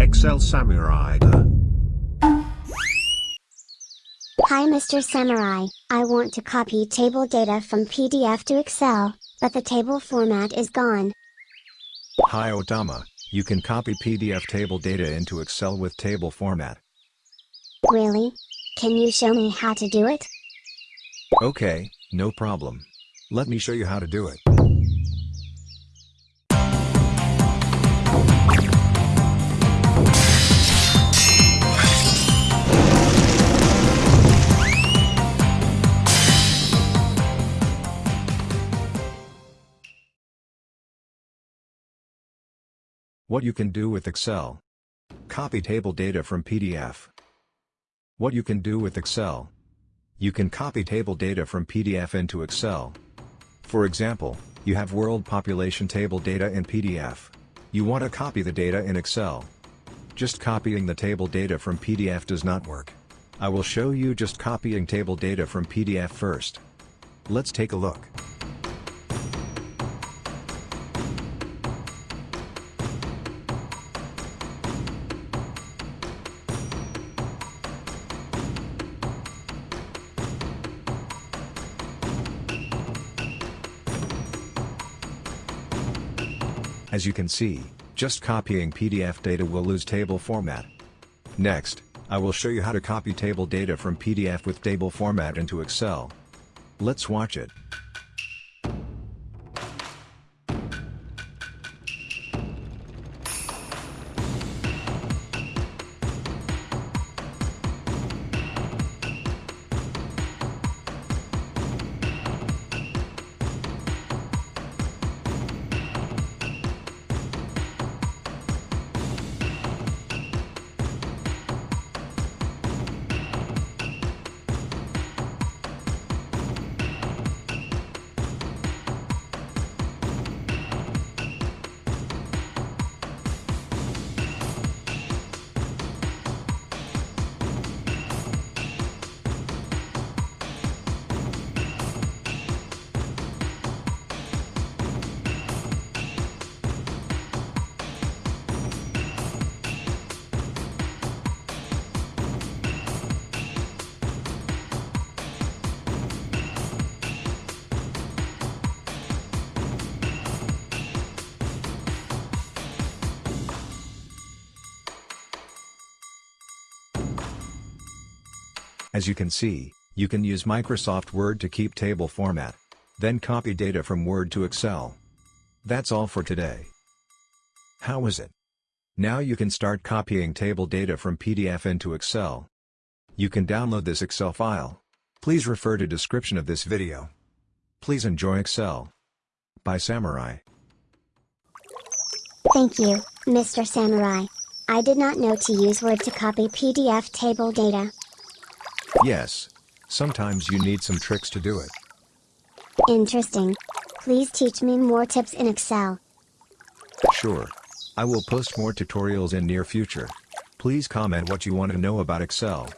Excel Samurai. Hi Mr. Samurai, I want to copy table data from PDF to Excel, but the table format is gone. Hi Otama, you can copy PDF table data into Excel with table format. Really? Can you show me how to do it? Okay, no problem. Let me show you how to do it. What you can do with Excel. Copy table data from PDF. What you can do with Excel. You can copy table data from PDF into Excel. For example, you have world population table data in PDF. You want to copy the data in Excel. Just copying the table data from PDF does not work. I will show you just copying table data from PDF first. Let's take a look. As you can see, just copying PDF data will lose table format. Next, I will show you how to copy table data from PDF with table format into Excel. Let's watch it. As you can see, you can use Microsoft Word to keep table format. Then copy data from Word to Excel. That's all for today. How is it? Now you can start copying table data from PDF into Excel. You can download this Excel file. Please refer to description of this video. Please enjoy Excel. By Samurai. Thank you, Mr. Samurai. I did not know to use Word to copy PDF table data. Yes. Sometimes you need some tricks to do it. Interesting. Please teach me more tips in Excel. Sure. I will post more tutorials in near future. Please comment what you want to know about Excel.